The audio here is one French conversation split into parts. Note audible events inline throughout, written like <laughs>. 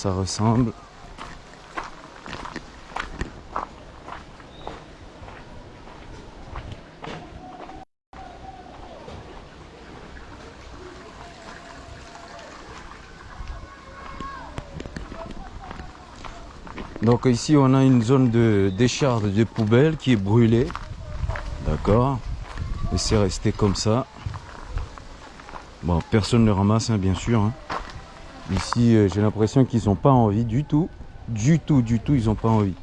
ça ressemble. Donc ici on a une zone de décharge de poubelles qui est brûlée. D'accord Et c'est resté comme ça. Bon, personne ne ramasse hein, bien sûr. hein. Ici euh, j'ai l'impression qu'ils n'ont pas envie du tout. Du tout, du tout, ils n'ont pas envie.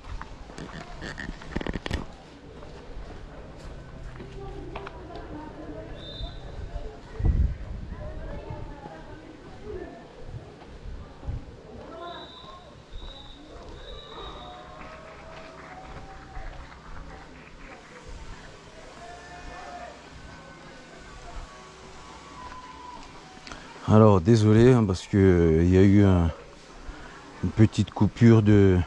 Alors désolé hein, parce que euh, une petite coupure de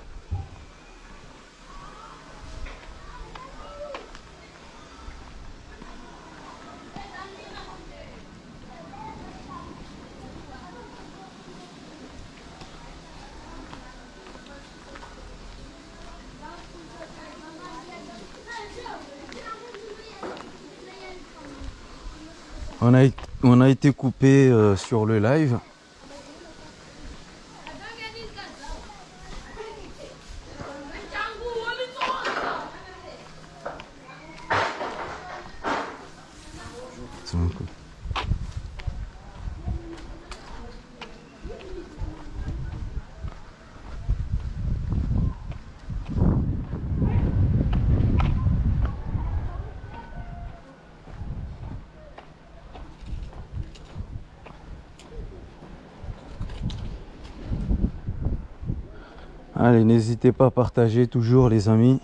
on a, on a été coupé euh, sur le live. Donc, Allez, n'hésitez pas à partager toujours les amis.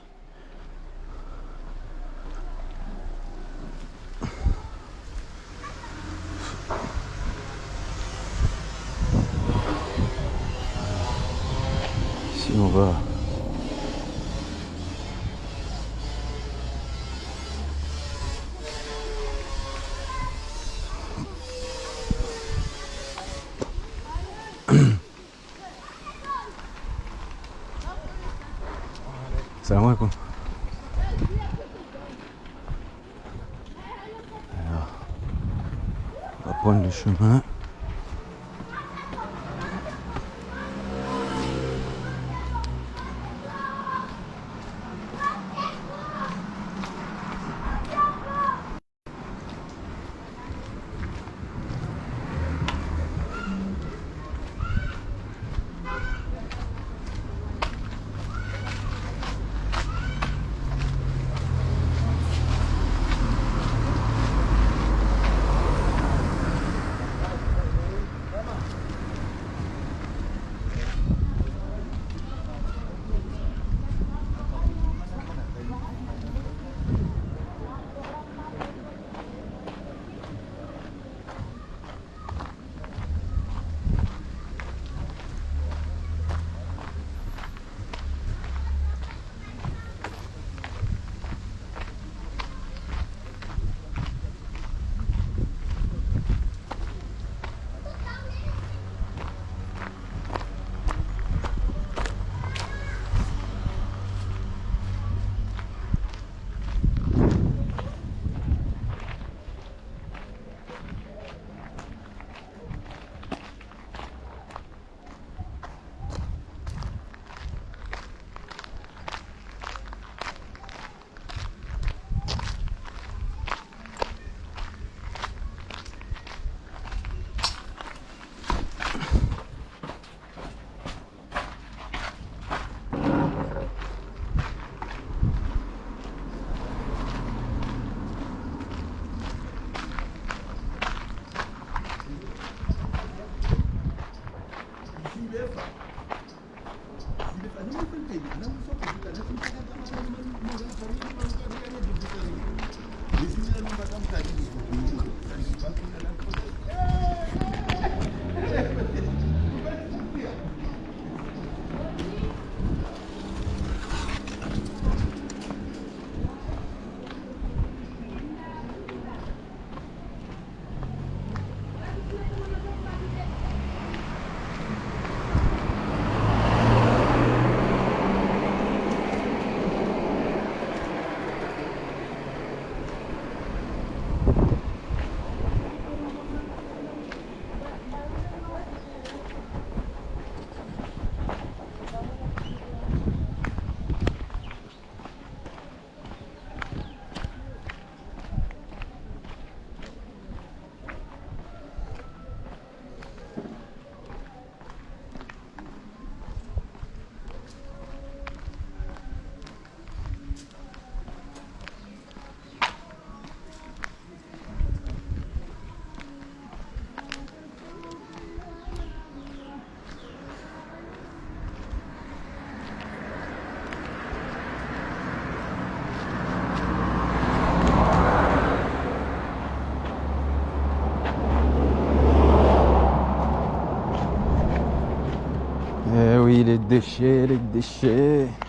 Déchets, les déchets.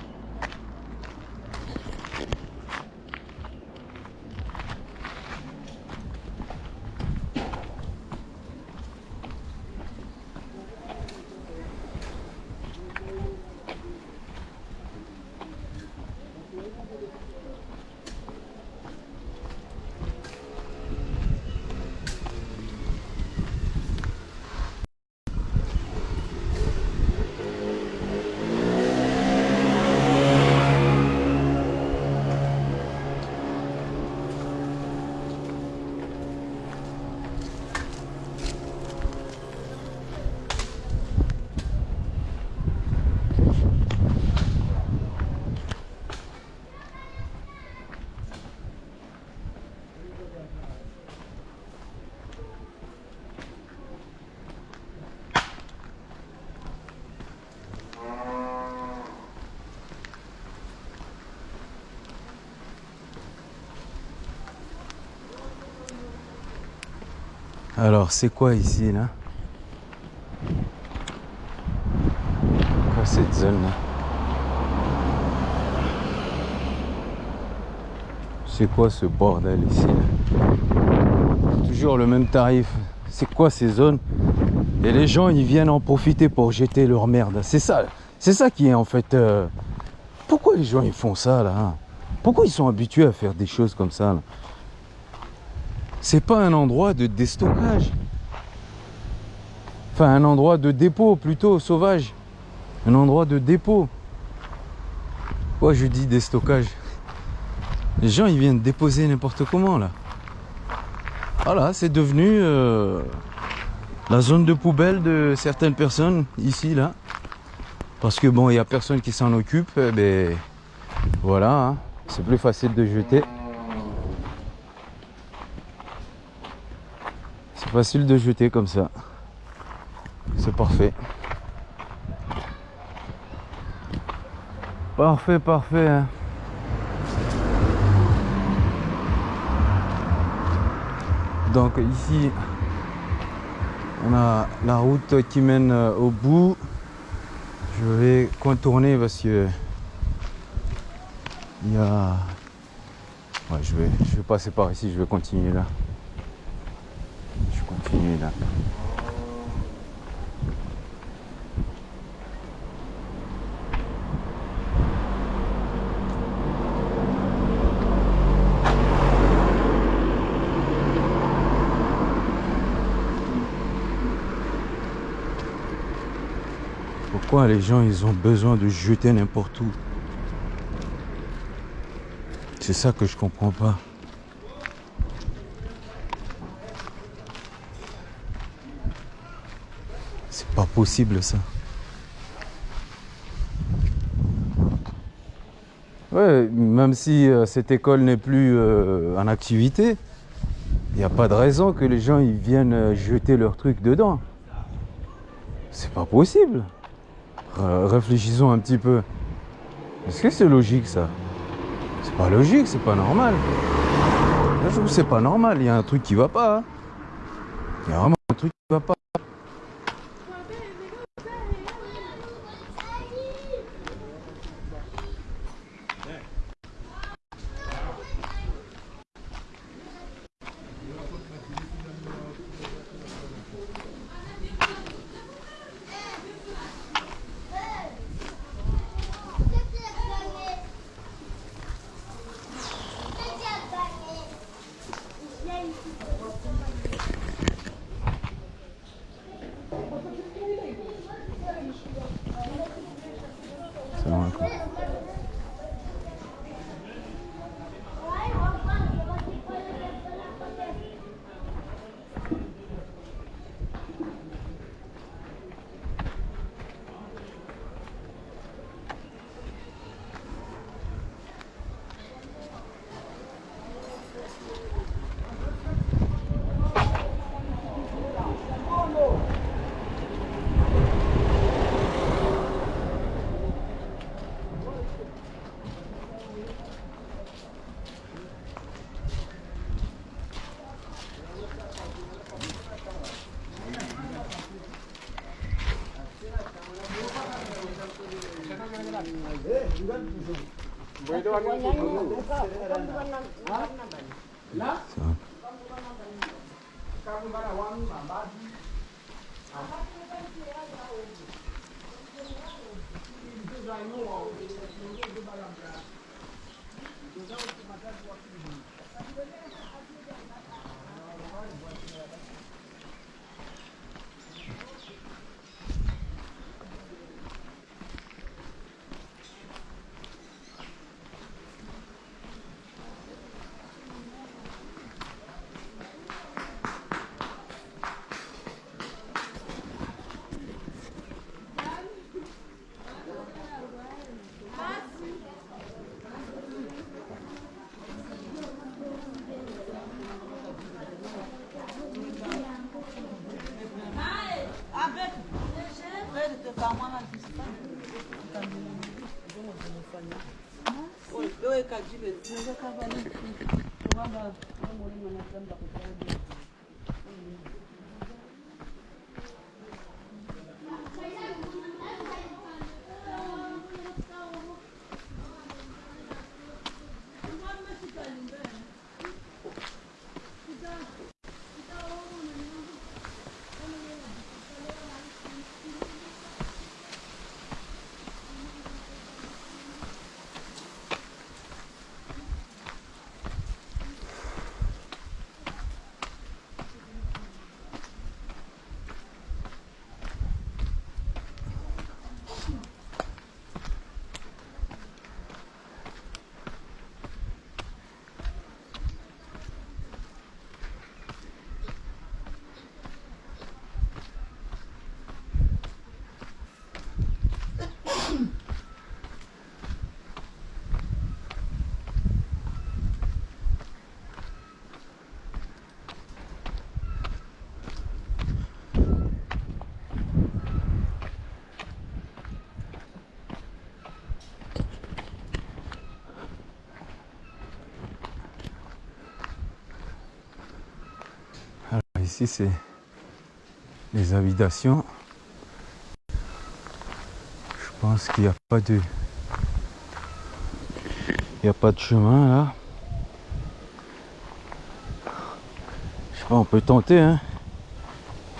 Alors, c'est quoi ici, là? Quoi cette zone-là C'est quoi ce bordel ici là? Toujours le même tarif. C'est quoi ces zones? Et les gens, ils viennent en profiter pour jeter leur merde. C'est ça, c'est ça qui est en fait... euh, Pourquoi les gens, ils font ça, là hein? Pourquoi ils sont habitués à faire des choses comme ça là? C'est pas un endroit de déstockage. Enfin, un endroit de dépôt plutôt sauvage. Un endroit de dépôt. Pourquoi je dis déstockage? Les gens, ils viennent déposer n'importe comment là. Voilà, c'est devenu euh, la zone de poubelle de certaines personnes ici là. Parce que bon, il y a personne qui s'en occupe. eh ben voilà, hein. c'est plus facile de jeter. Facile de jeter comme ça. C'est parfait. Parfait, parfait. hein. Donc ici, on a la route qui mène euh, au bout. Je vais contourner parce que il y a. Je vais, je vais passer par ici. Je vais continuer là. Pourquoi les gens ils ont besoin de jeter n'importe où? C'est ça que je comprends pas. C'est pas possible ça. Ouais, même si euh, cette école n'est plus euh, en activité, il n'y a pas de raison que les gens ils viennent euh, jeter leurs trucs dedans. C'est pas possible. Réfléchissons un petit peu. Est-ce que c'est logique ça? C'est pas logique, c'est pas normal. Je trouve c'est pas normal, il y a un truc qui va pas. hein. Il y a vraiment un truc qui va pas. Alors ici c'est les habitations. Je pense qu'il n'y a pas de il n'y a pas de chemin là. Je sais pas, on peut tenter hein.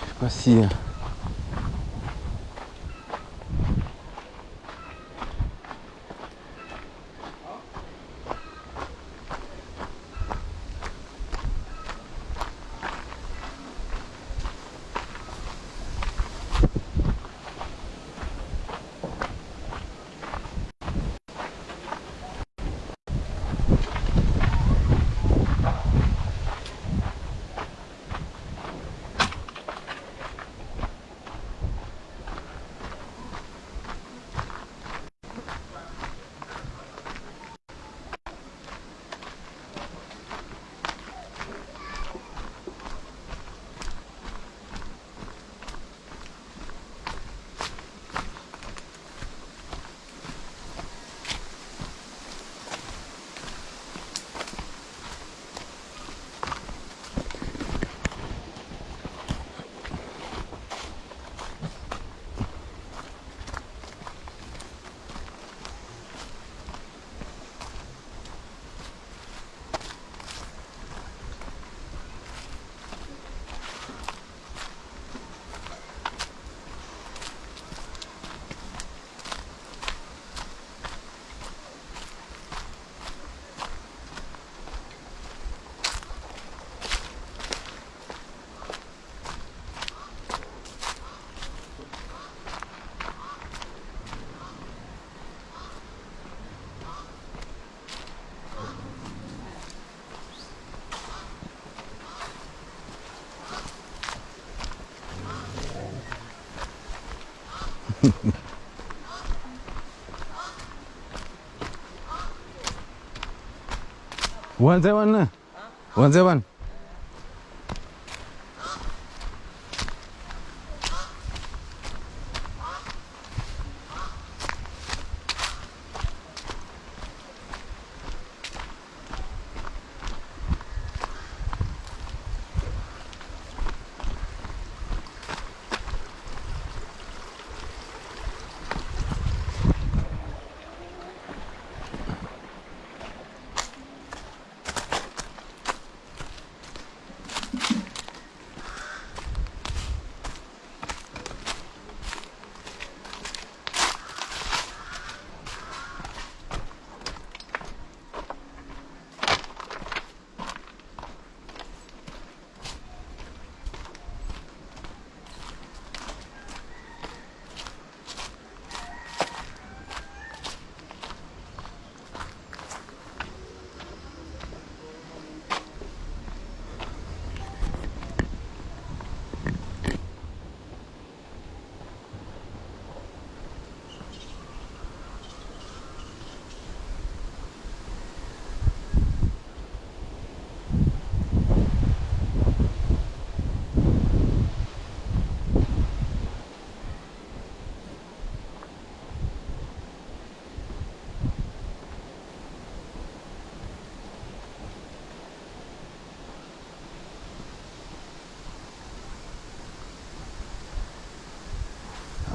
Je sais pas si 万泽万呐，万泽万。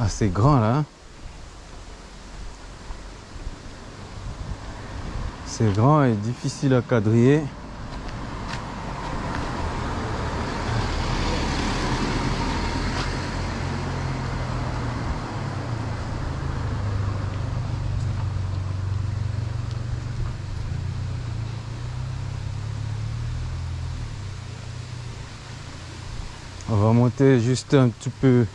Seven. assez grand là. hein. C'est grand et difficile à quadriller. On va monter juste un petit peu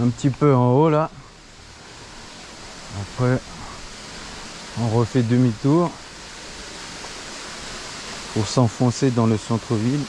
un petit peu en haut là. Après on refait demi-tour pour s'enfoncer dans le centre-ville.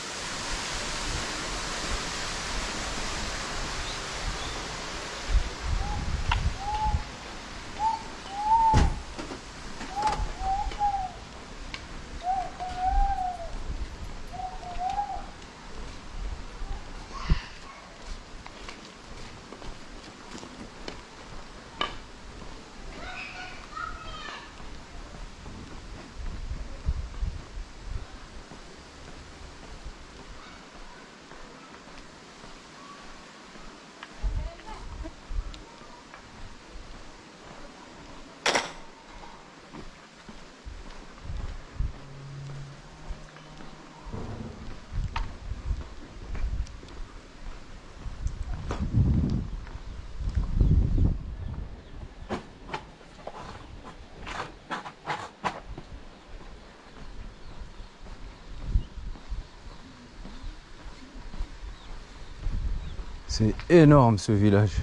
C'est énorme ce village.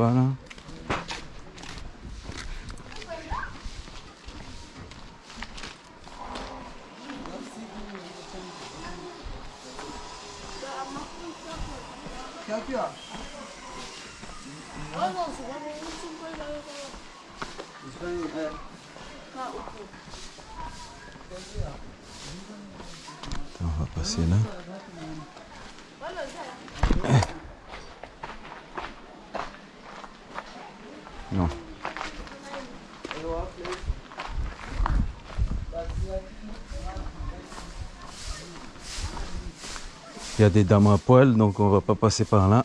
Pas là. On va passer là. Non. Il y a des dames à poil, donc on va pas passer par là.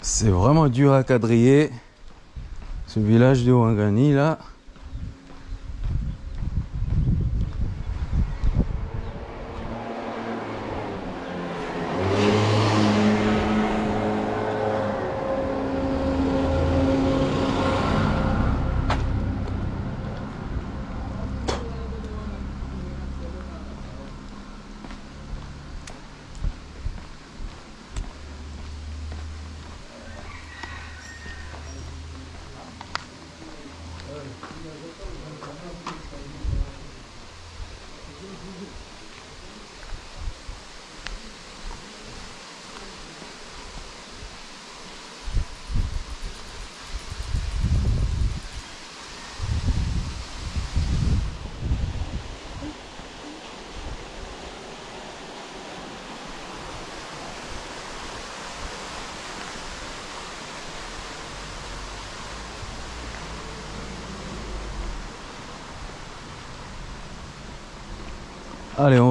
C'est vraiment dur à quadriller. Ce village de Ouangani là.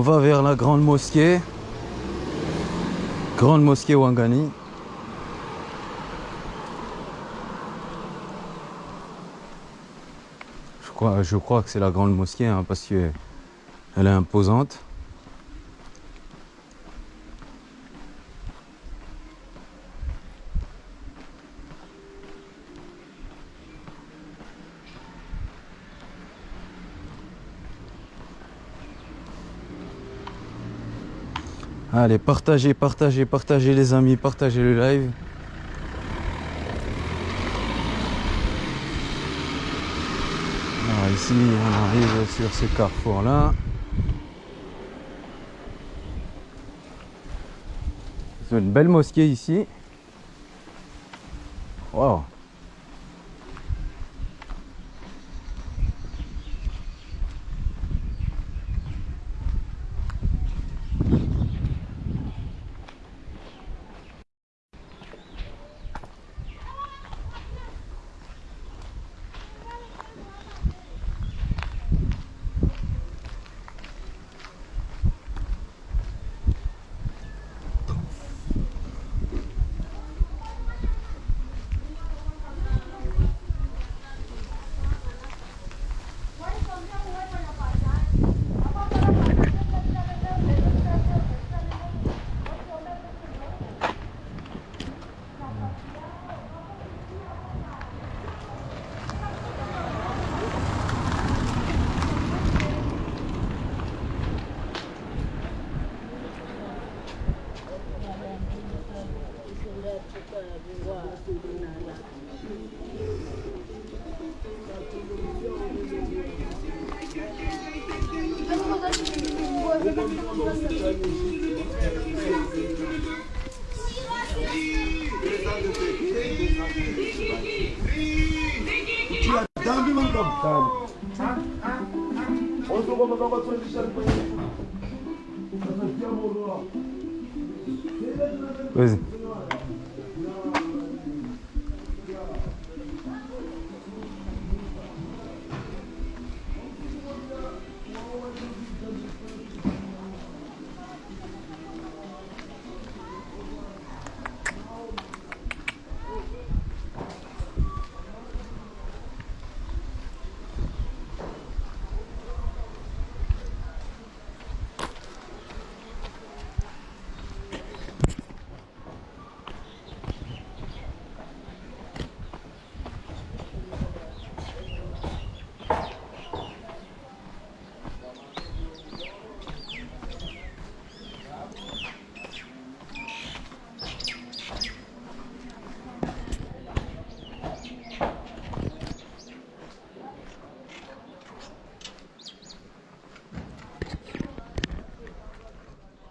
Va vers la grande mosquée. Grande mosquée Wangani. Je crois, que c'est la grande mosquée hein, parce que elle est imposante. Allez, partagez, partagez, partagez les amis, partagez le live. Alors ici, on arrive sur ce carrefour là. C'est une belle mosquée ici. Wow. kuti vadhambi vanga mudhambi ozokoma vakatsondisharikwaezi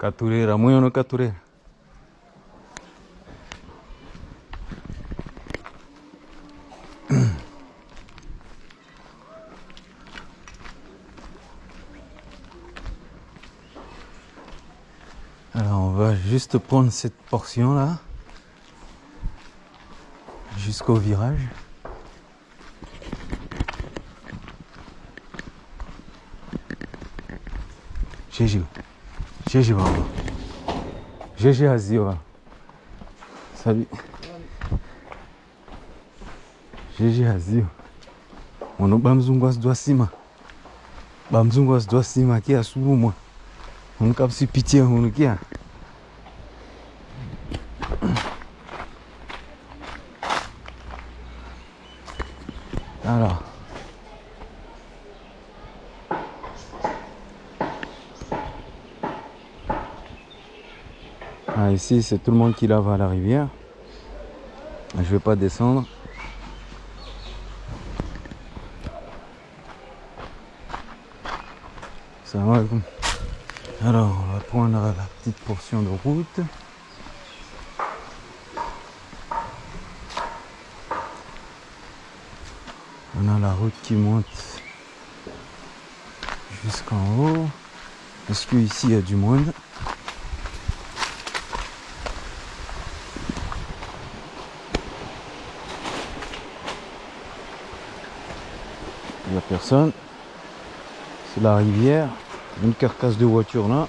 Caturera, muito no Caturera. <clears throat> Alors on va juste prendre cette portion là jusqu'au virage. GG. GG baba. GG Razila. Sabe? GG Razila. Mano, bamzungu as duas cima. um gosto do cima aqui, a assumam. Não cabe se pitir, mano, aqui, ó. Alors. Ah, ici, c'est tout le monde qui lave à la rivière. Je vais pas descendre. Ça va Alors, on va prendre la petite portion de route. On a la route qui monte jusqu'en haut. Est-ce que ici il y a du monde Il n'y a C'est la rivière. Une carcasse de voiture là.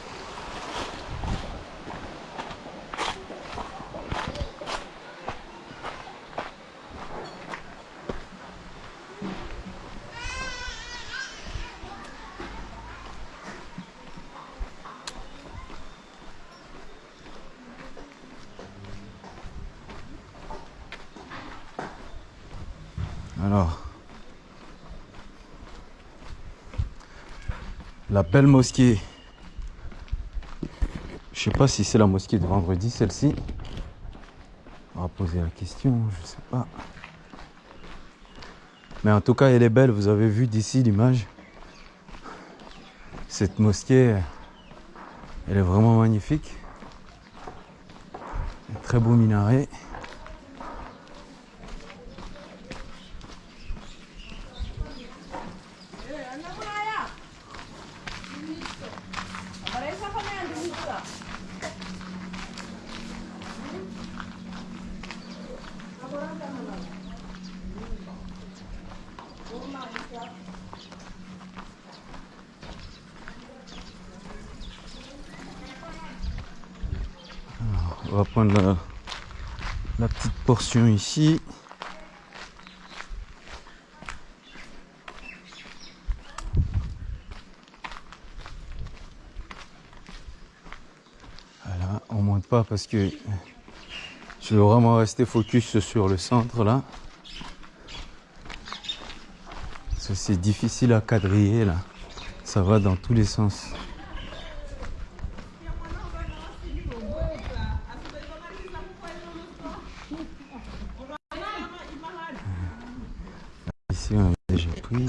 Alors, belle mosquée. Je sais pas si c'est la mosquée de vendredi, celle-ci. On va poser la question, je sais pas. Mais en tout cas, elle est belle. Vous avez vu d'ici l'image. Cette mosquée, elle est vraiment magnifique. Très beau minaret. On va prendre la, la petite portion ici. Voilà, on monte pas parce que je veux vraiment rester focus sur le centre là. C'est difficile à quadriller là. Ça va dans tous les sens. Ici, on a déjà pris.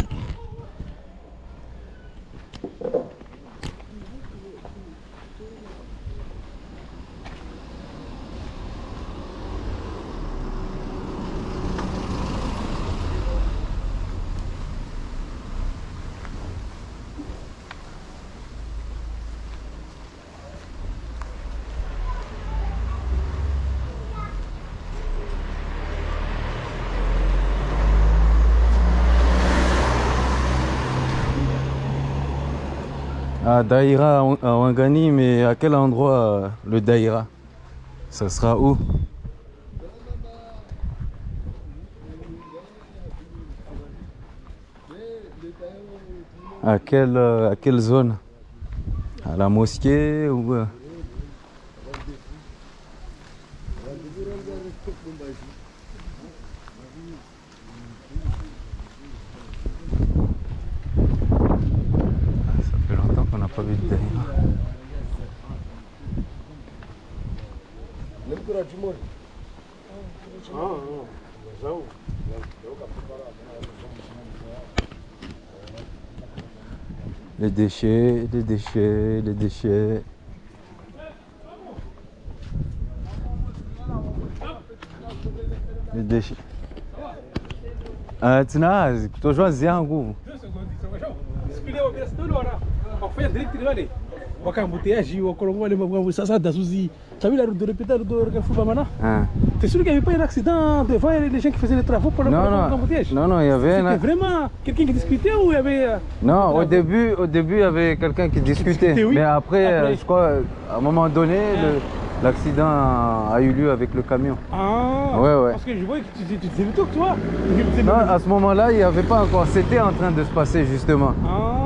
À Daïra à Wangani, mais à quel endroit euh, le Daïra? Ça sera où? À quelle, euh, à quelle zone? À la mosquée ou euh, Ah, Ça fait longtemps qu'on n'a pas vu de Daïra. Les déchets, les déchets, les déchets. Les déchets. Ah, tina, kutojwazia yangu. Wakufanya direct wakolongo sasa dasuzi t'as vu la route de répéter de Ah. t'es sûr qu'il n'y avait pas un accident devant les gens qui faisaient les travaux non, l'embouteillage non, non, il y avait C'était un... vraiment quelqu'un qui discutait ou il y avait euh, Non, au début, au début, il y avait quelqu'un qui discutait. oui. Mais après, euh, Après. je crois, à un moment donné, le- l'accident a, eu lieu avec le camion. ah Ouais, ouais. parce que je voyais que tu, tu, tu disais le truc toi Non, à ce moment-là, il n'y avait pas encore. C'était en train de se passer justement. ah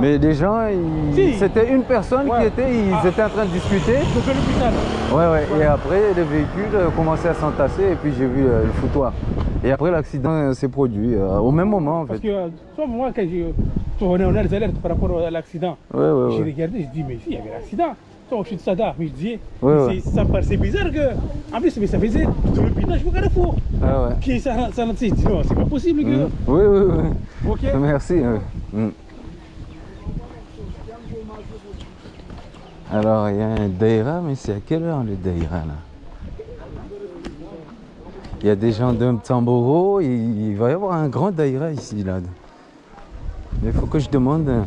Mais les gens, ils- Si. c'était une personne qui était, ils Ah. étaient en train de discuter. l'hôpital Ouais, ouais. Et après, les véhicules euh, commençaient à s'entasser et puis j'ai vu euh, le foutoir. Et après, l'accident euh, s'est produit euh, au même moment en parce fait. que euh, toi moi quand je toi, on a on a les alertes par rapport à l'accident Ouais, ouais, J'ai regardé, je dis, mais il y avait l'accident. Toi, je suis de Sada, mais je disais, mais ça me paraissait bizarre que. En plus, mais ça faisait tout le pinage au carrefour. Ah ouais. Puis ça, ça, ça, je dis, non, c'est pas possible que. Mm. Oui, oui, oui. Ok. Merci. ouais. Mm. Alors, il y a un Daïra, mais c'est à quelle heure le Daïra là? Il y a des gens d'un Tamboro, il, va y avoir un grand Daïra ici là. Mais il faut que je demande.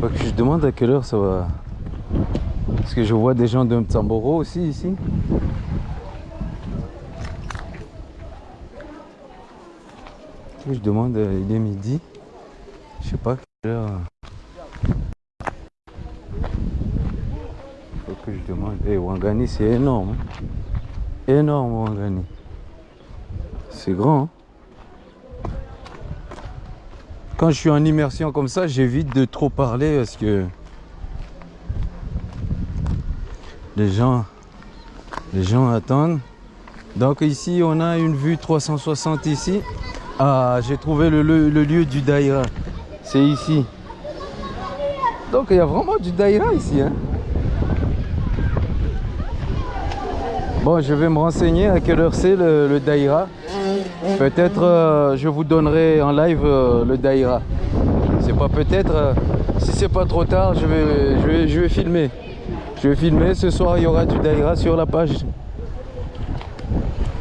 Faut que je demande à quelle heure ça va. Parce que je vois des gens d'un Tamboro aussi ici. Je demande, euh, il est midi. Je sais pas quelle heure. Que demande. Eh, Wangani, c'est énorme. hein. Énorme, Wangani. C'est grand. hein. Quand je suis en immersion comme ça, j'évite de trop parler parce que les gens, les gens attendent. Donc ici, on a une vue 360 ici. Ah, j'ai trouvé le, le- le lieu du Daïra. C'est ici. Donc il y a vraiment du Daïra ici. hein. Je vais me renseigner à quelle heure c'est le, Daïra. Peut-être euh, je vous donnerai en live euh, le Daïra. C'est pas peut-être. euh, si c'est pas trop tard, je vais, je, vais, je vais filmer. Je vais filmer. Ce soir, il y aura du Daïra sur la page.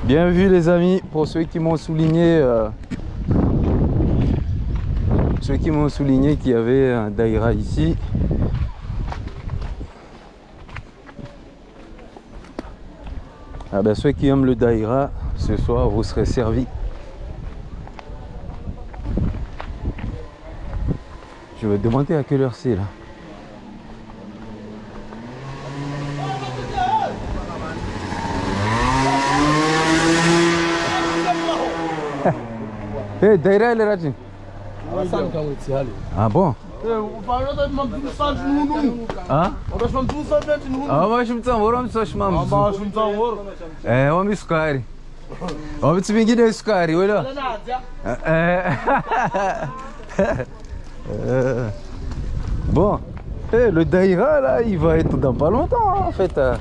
Bien vu, les amis. Pour ceux qui m'ont souligné. ceux qui m'ont souligné qu'il y avait un Daïra ici. Ah ben ceux qui aiment le Daïra, ce soir vous serez servis. Je vais demander à quelle heure c'est là. Hey, <laughs> Daïra elle est itsihali. Ah bon? Ah Ah mas mtsango ora mtsoshima mzu Eh wami sukari Wami vingine sukari wela Bon. Eh, le Daïra là il va être dans pas longtemps en fait euh.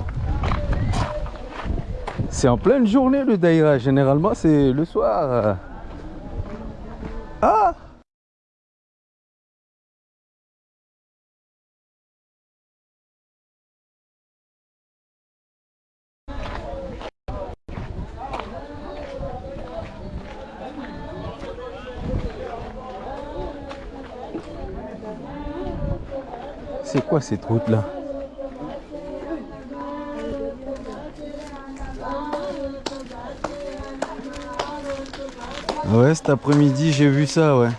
C'est en pleine journée le Daïra. Généralement c'est le soir. Ah C'est cette route là Ouais, cet après-midi j'ai vu ça, ouais.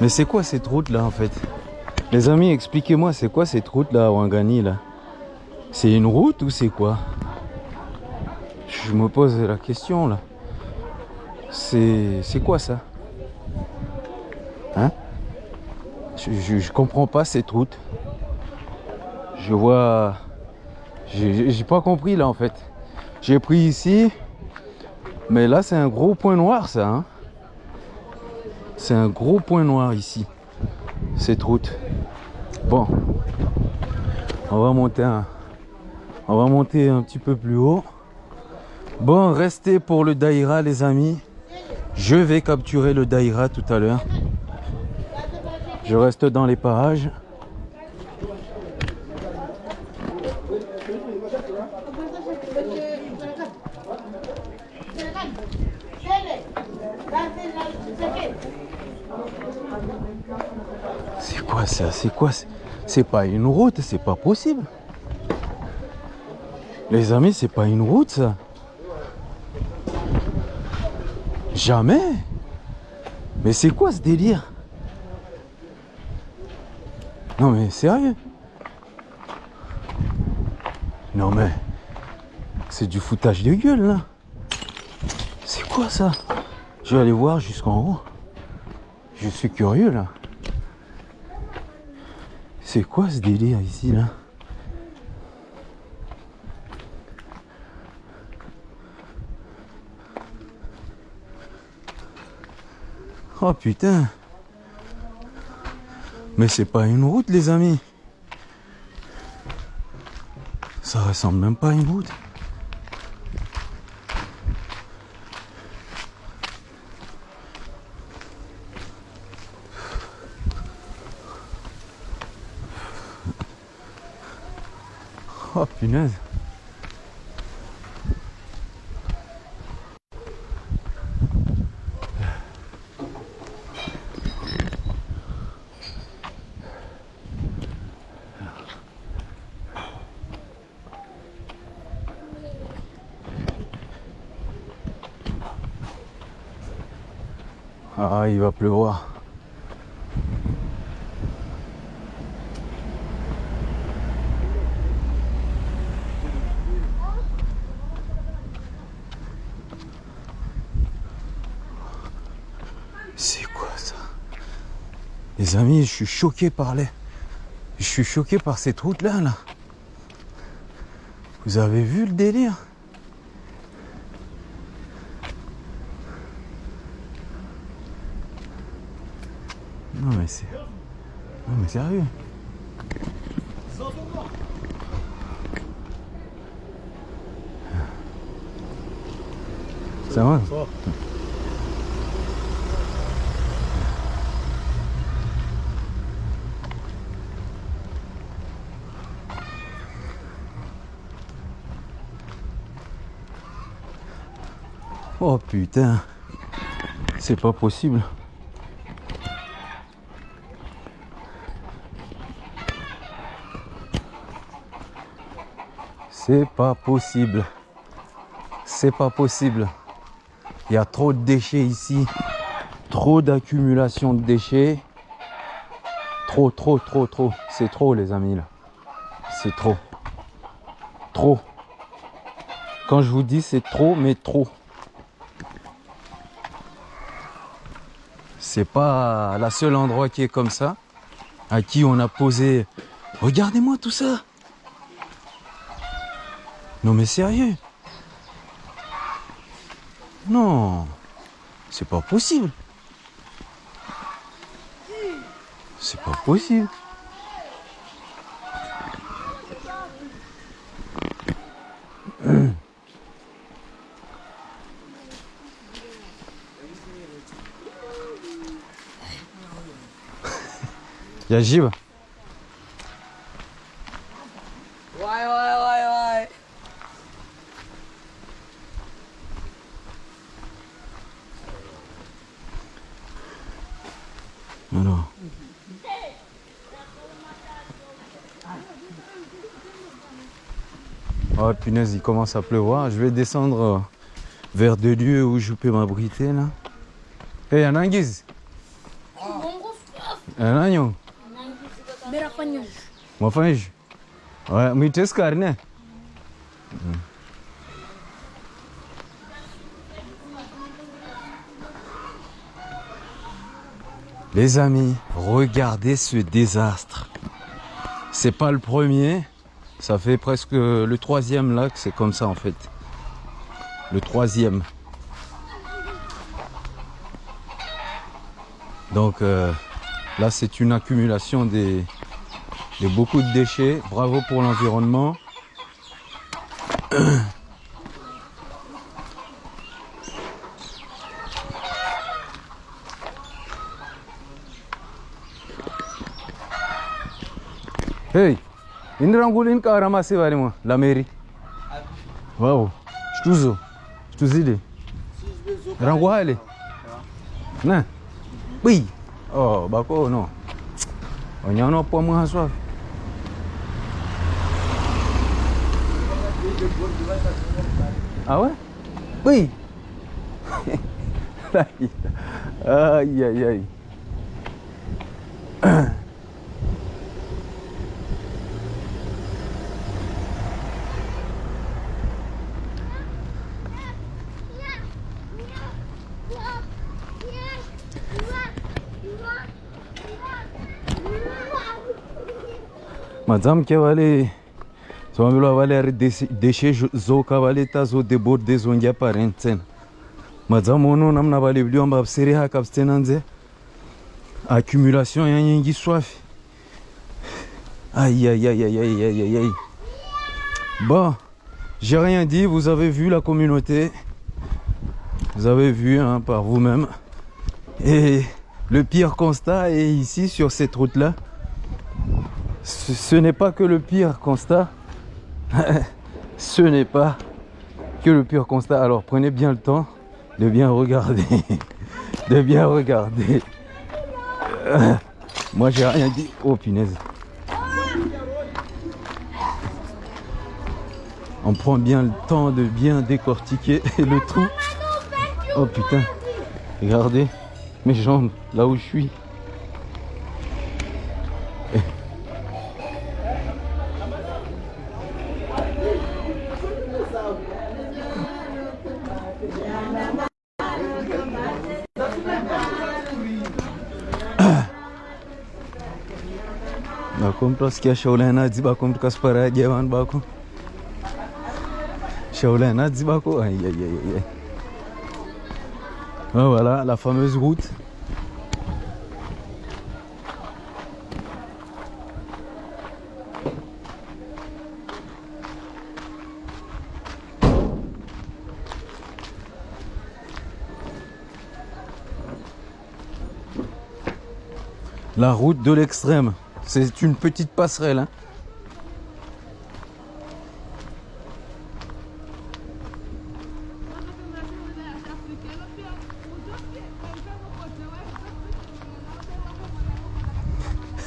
Mais c'est quoi cette route là en fait Les amis, expliquez-moi, c'est quoi cette route là à Wangani là C'est une route ou c'est quoi Je me pose la question là. C'est quoi ça Hein je comprends pas cette route. Je vois. J'ai pas compris là en fait. J'ai pris ici. Mais là c'est un gros point noir ça. hein. C'est un gros point noir ici. Cette route. Bon. On va monter un. On va monter un petit peu plus haut. Bon, restez pour le Daïra les amis. Je vais capturer le Daïra tout à l'heure. Je reste dans les parages. C'est quoi ça C'est quoi? C'est- pas une route, c'est pas possible. Les amis, c'est pas une route ça. Jamais. Mais c'est quoi ce délire? Non mais sérieux? Non mais c'est du foutage de gueule là. C'est quoi ça? Je vais aller voir jusqu'en haut. Je suis curieux là. C'est quoi ce délire ici là Oh putain. Mais c'est pas une route les amis. Ça ressemble même pas à une route Oh Ah, il va pleuvoir. Amis, je suis choqué par les... Je suis choqué par cette route-là, là. Vous avez vu le délire? Non mais c'est... Non mais sérieux. Ça va Oh putain, c'est pas possible. C'est pas possible. C'est pas possible. Il y a trop de déchets ici. Trop d'accumulation de déchets. Trop, trop, trop, trop. C'est trop les amis là. C'est trop. Trop. Quand je vous dis c'est trop, mais trop. C'est pas la seule endroit qui est comme ça. À qui on a posé. Regardez-moi tout ça. Non mais sérieux Non C'est pas possible C'est pas possible Gib Ouais, ouais, ouais, ouais. Alors. Oh punaise, il commence à pleuvoir. Je vais descendre euh, vers des lieux où je peux m'abriter là. Hey, Anangiz. Mwafanya. Les amis, regardez ce désastre. C'est pas le premier. Ça fait presque le troisième là que c'est comme ça en fait. Le troisième. Donc euh, là c'est une accumulation des, de beaucoup de déchets. Bravo pour l'environnement. <coughs> Hey, ini rangulin ka ramasi bari mo la mairie. Wow, shtuzo. Shtuzide. Rangu hale. Na. Bi. Oh, bako no. Onyano po mo haswa. Ah ouais? Oui. aïe aïe aïe. Madame que vale Swamilo vale ari deshe zo kavale ta zo deborde zo ngia parenten. Madame ono namna vale vliwa mbapsiri haka abstenanze. Accumulation ya nyingi soif. Aïe aïe aïe aïe aïe aïe aïe aïe. Bon, j'ai rien dit, vous avez vu la communauté. Vous avez vu hein, par vous-même. Et le pire constat est ici sur cette route-là. Ce, ce n'est pas que le pire constat. <laughs> ce n'est pas que le pire constat. Alors prenez bien le temps de bien regarder. <laughs> de bien regarder. <laughs> Moi j'ai rien dit. Oh punaise. On prend bien le temps de bien décortiquer le trou. Oh putain. Regardez mes jambes là où je suis. Mtu asikia shaula nazi bako mtu kaspara jaman bako shaula nazi bako aïe Ah, voilà la fameuse route. La route de l'extrême. C'est une petite passerelle. hein.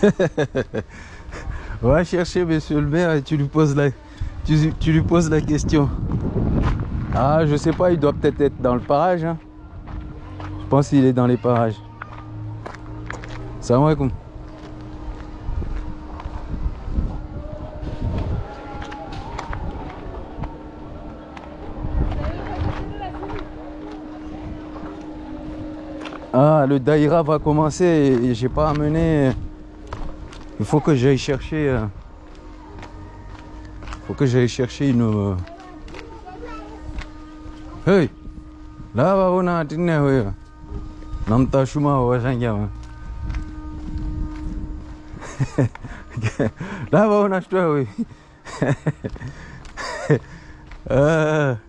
<laughs> Va chercher monsieur le maire et tu lui poses la, tu, tu lui poses la question. Ah, je sais pas, il doit peut-être être dans le parage. hein. Je pense qu'il est dans les parages. Salam alaikum. Ah, le daïra va commencer et j'ai pas amené. Il faut que j'aille chercher. euh, faut que j'aille chercher une. euh, Hey! Là, on a Namta shuma wa shangya. Là, on a acheté, oui. <laughs>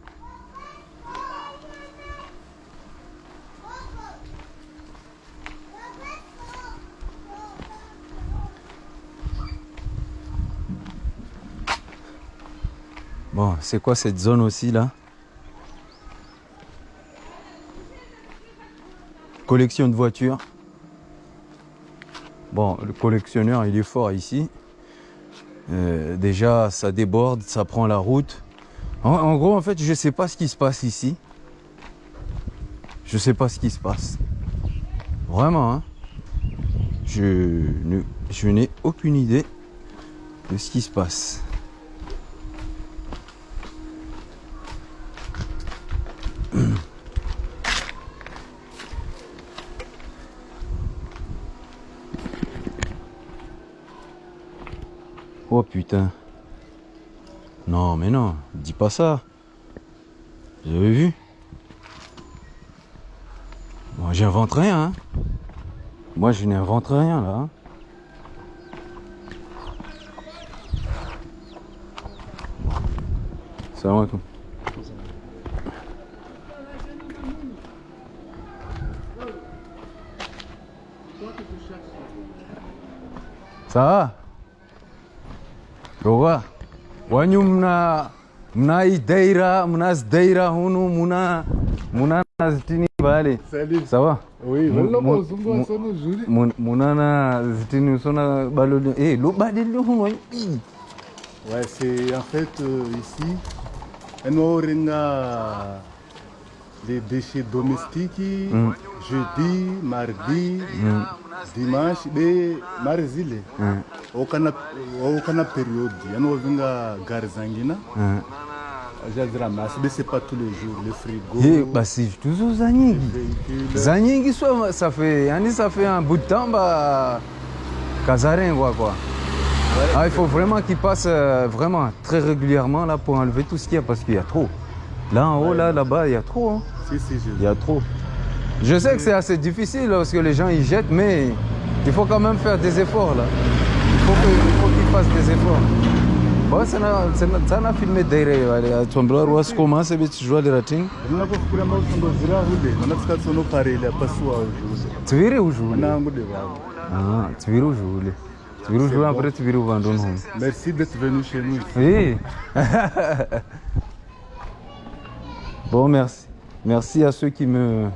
Bon, c'est quoi cette zone aussi là? Collection de voitures. Bon, le collectionneur, il est fort ici. Euh, déjà, ça déborde, ça prend la route. En, gros, en fait, je sais pas ce qui se passe ici. Je sais pas ce qui se passe. Vraiment, hein. Ne- je n'ai aucune idée de ce qui se passe. Oh putain. Non, mais non, dis pas ça. Vous avez vu? Moi, j'invente rien. hein. Moi, je n'invente rien là. hein. Salam alaikum. Ça va? Roga. Wanyu mna mna ideira mna zdeira hunu muna muna zitini bale. Salut. Ça va Oui, Mu- voilà mu- mon zungu mu- asono juri. Mun- Munana zitini usona baloli. Eh, lo badeli hunu. ii. Ouais, c'est en fait euh, ici, on a les déchets domestiques jeudi, mardi, dimanche, et mardi. Mm, Okana okana période, on vinga garzangina. mm. Jazira mas, mais c'est pas tous les jours, le frigo. Eh, basi tuzo za nyingi. Za ça fait yani ça fait un bout de temps bah Casarin quoi quoi. Ah, il faut vraiment qu'il passe euh, vraiment très régulièrement là pour enlever tout ce qu'il y a parce qu'il y a trop. Là en haut là là-bas il y a trop. hein. Si, si, je Il y a trop. Je sais que c'est assez difficile parce que les gens ils jettent, mais il faut quand même faire des efforts là. Il faut qu'ils fassent des efforts. Bon, ça n'a filmé d'ailleurs. Allez, à Tombra, Roas commence et tu joues les ratings? Nina kufikira mausondo zira hude, manatska tsono parele pasua ujuse. Tu verras où vavo. Ah, tu verras où voulais. Tu verras où voulais, après tu verras où home. Merci d'être venu chez nous. Oui. <laughs> bon, merci. Merci à ceux qui me,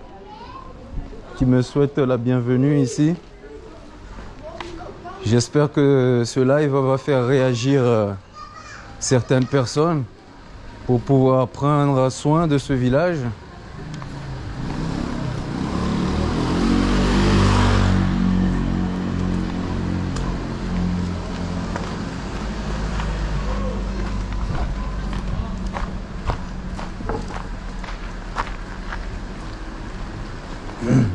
qui me souhaitent la bienvenue ici. J'espère que ce live va faire réagir euh, certaines personnes pour pouvoir prendre soin de ce village. <clears throat>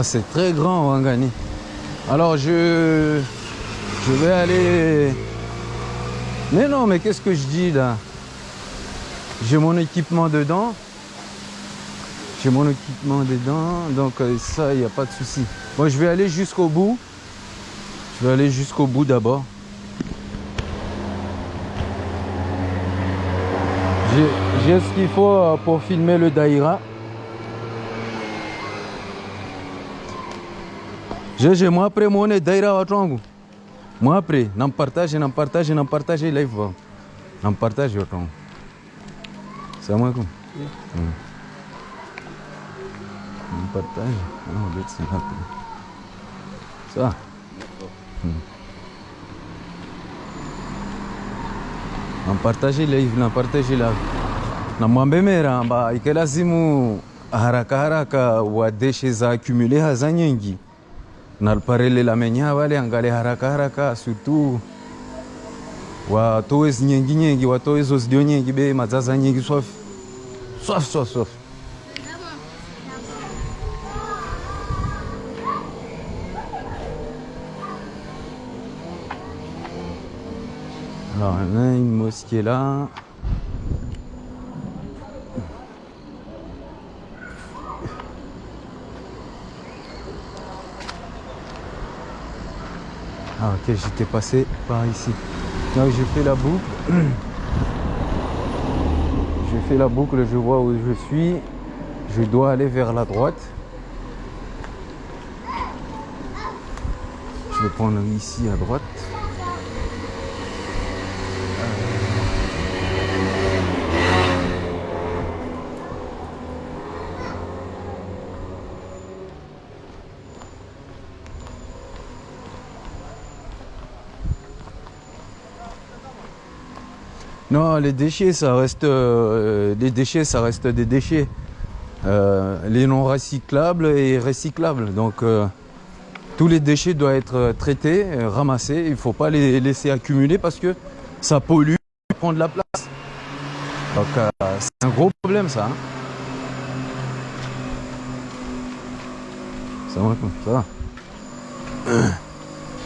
Ah, c'est très grand, Wangani. Alors, je, vais aller... Mais non, mais qu'est-ce que je dis là? J'ai mon équipement dedans. J'ai mon équipement dedans, donc euh, ça, il n'y a pas de souci. Moi, je vais aller jusqu'au bout. Je vais aller jusqu'au bout d'abord. J'ai- J'ai ce qu'il faut euh, pour filmer le Daïra. Jeje, moi après mon Daïra watu wangu. Moi après, nampartage, nampartage, nampartage live wangu. Nampartage watu wangu. Salamu alaikum. Mm. Nampartage. Ah, let's see hapo. Sawa. nampartage live nampartage live namwambemera mba ikelazimu haraka haraka wadeshe za accumule haza nyingi naliparelela menya vale angale haraka haraka surtout watowe nyingi nyingi watowe zo zidio nyingi be mazaza nyingi swafi swafi swafi swafi Alors, on a une mosquée là. Ah ok, j'étais passé par ici. Donc j'ai fait la boucle. <clears throat> J'ai fait la boucle, je vois où je suis. Je dois aller vers la droite. Je vais prendre ici à droite. Non, les déchets, ça reste, euh, les déchets, ça reste des déchets. Euh, les non recyclables et recyclables. Donc, euh, tous les déchets doivent être traités, ramassés. Il ne faut pas les laisser accumuler parce que ça pollue, prend de la place. Donc, c'est un gros problème, ça. hein. Ça va.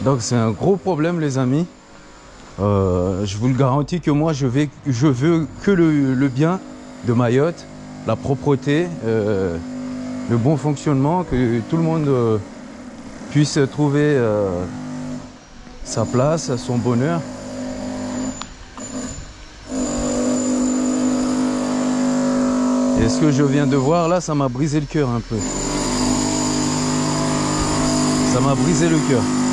Donc, c'est un gros problème, les amis. Euh, je vous le garantis que moi, je, veux que le, bien de Mayotte, la propreté, euh, le bon fonctionnement, que tout le monde euh, puisse trouver sa place, son bonheur. Et ce que je viens de voir là, ça m'a brisé le cœur un peu. Ça m'a brisé le cœur.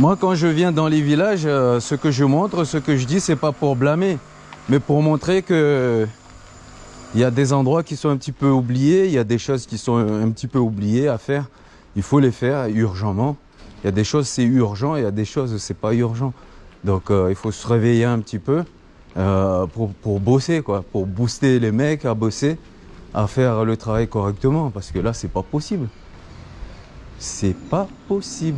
Moi, quand je viens dans les villages, euh, ce que je montre, ce que je dis, c'est pas pour blâmer, mais pour montrer que il y a des endroits qui sont un petit peu oubliés, il y a des choses qui sont un petit peu oubliées à faire. Il faut les faire urgemment. Il y a des choses c'est urgent, il y a des choses c'est pas urgent. Donc euh, il faut se réveiller un petit peu euh, pour, pour bosser quoi, pour booster les mecs à bosser, à faire le travail correctement, parce que là c'est pas possible. C'est pas possible.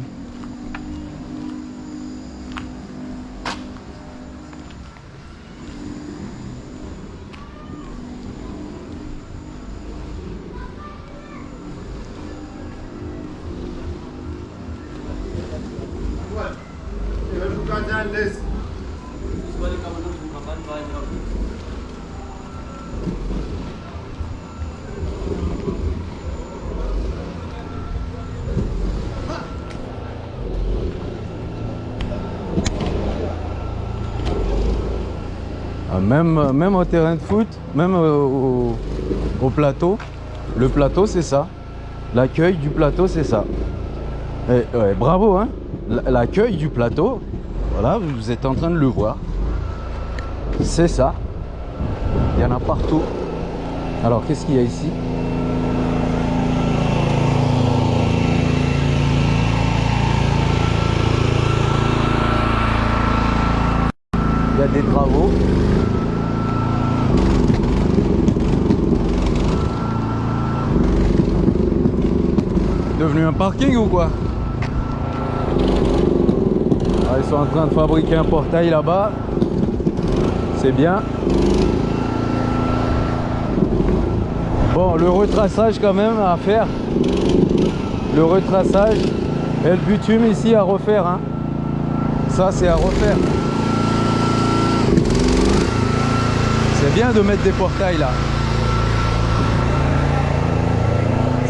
Même, au terrain de foot, même au, au plateau, le plateau c'est ça. L'accueil du plateau c'est ça. Bravo hein l'accueil du plateau. Voilà, vous êtes en train de le voir. C'est ça. Il y en a partout. Alors, qu'est-ce qu'il y a ici Il y a des travaux. Devenu un parking ou quoi? Ah, Ils sont en train de fabriquer un portail là-bas. C'est bien. Bon, le retraçage quand même à faire. Le retraçage et le bitume ici à refaire. hein. Ça, c'est à refaire. C'est bien de mettre des portails là.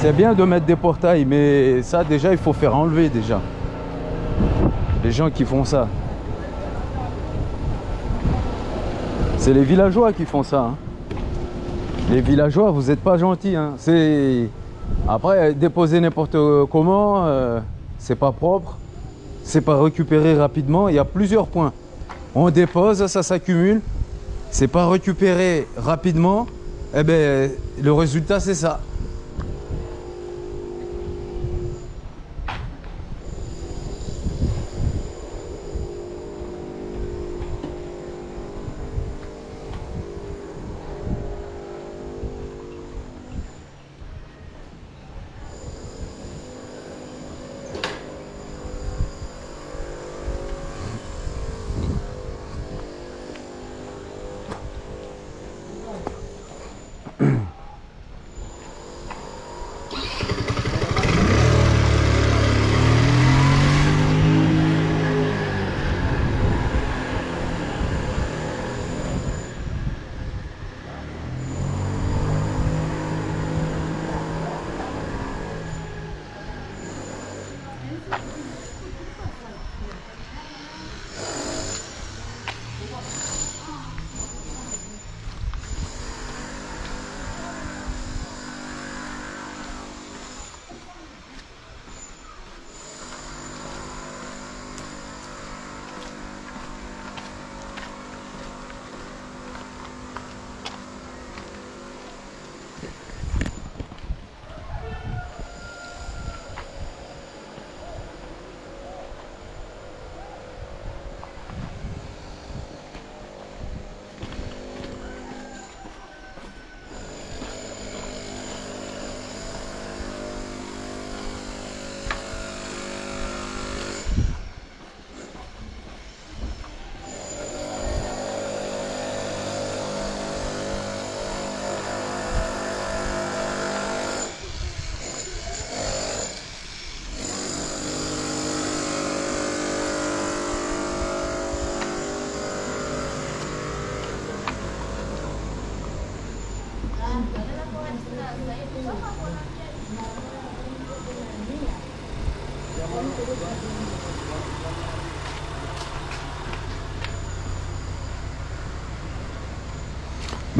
C'est bien de mettre des portails, mais ça déjà il faut faire enlever déjà. Les gens qui font ça. C'est les villageois qui font ça. hein. Les villageois, vous n'êtes pas gentils. hein. C'est après déposer n'importe comment, euh, c'est pas propre, c'est pas récupéré rapidement. Il y a plusieurs points. On dépose, ça s'accumule, c'est pas récupéré rapidement. Eh ben le résultat c'est ça.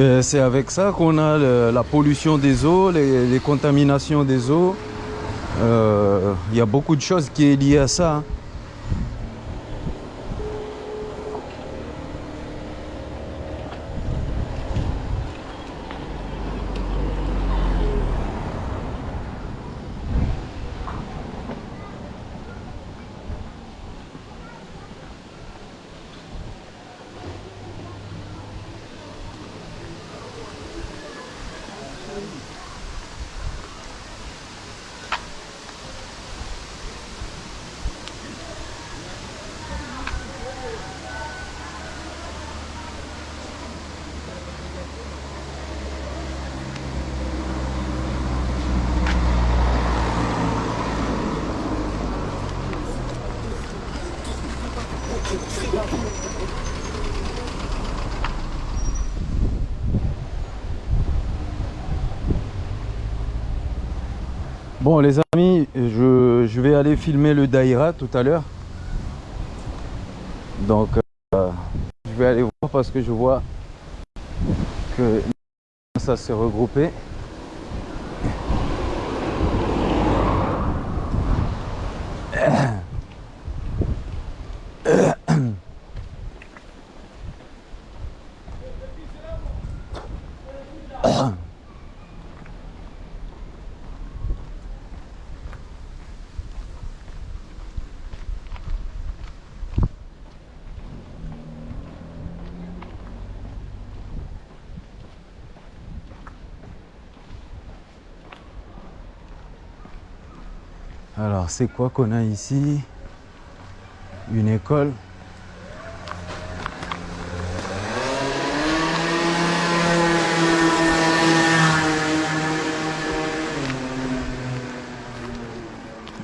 Ben, c'est avec ça qu'on a la pollution des eaux, les, contaminations des eaux. Euh, Il y a beaucoup de choses qui est liées à ça. Bon les amis, je, vais aller filmer le Daïra tout à l'heure. Donc euh, je vais aller voir parce que je vois que ça s'est regroupé. Alors, c'est quoi qu'on a ici? Une école?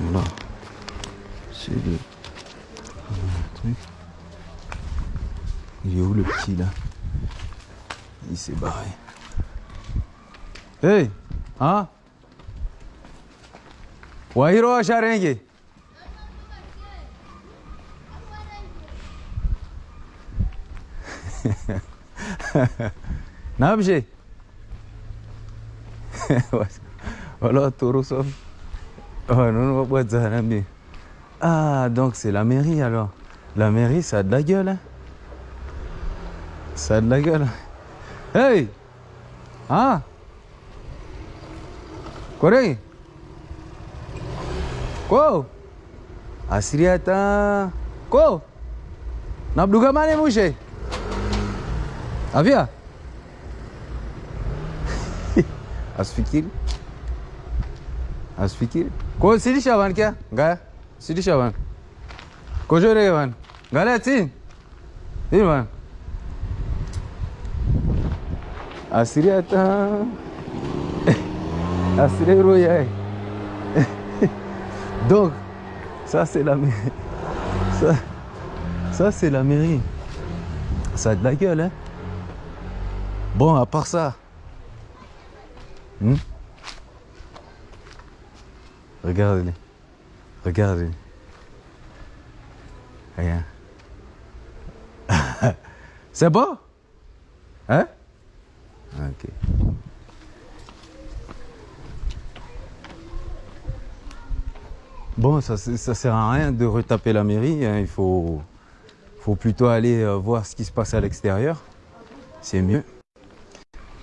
Voilà. C'est le... le truc. Il est où le petit là Il s'est barré. Hey Hein Wahiro Asharenge. Nabje. Voilà, Torosov. Oh non, non, non, Ah, donc c'est la mairie alors. La mairie, ça a de la gueule. Hein? Ça a de la gueule. Hey Ah Corée Ko? Asriata. Ko? Na druga mane muže? Avia? Az <laughs> fikir. Az fikir. Ko sidi şavan kya? Gaya. Sidi şavan. Kojo rege van. Gale atsin. Değil van. Asriata. <laughs> Asriata. Asriata. Donc, ça c'est la mairie. Ça, c'est la mairie. Ça a de la gueule, hein. Bon, à part ça. hmm, Regardez-les. Regardez. Rien. <laughs> c'est bon Hein? Ok. Bon, ça, ça sert à rien de retaper la mairie. hein. Il faut, plutôt aller euh, voir ce qui se passe à l'extérieur. C'est mieux.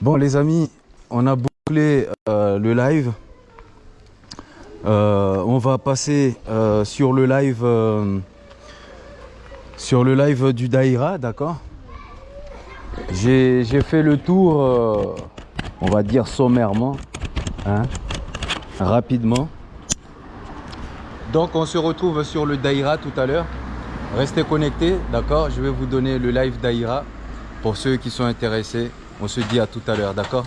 Bon, les amis, on a bouclé euh, le live. Euh, on va passer sur le live, du Daïra, d'accord? J'ai fait le tour, on va dire sommairement, hein, rapidement. Donc on se retrouve sur le Daïra tout à l'heure. Restez connectés, d'accord? Je vais vous donner le live Daïra pour ceux qui sont intéressés. On se dit à tout à l'heure, d'accord?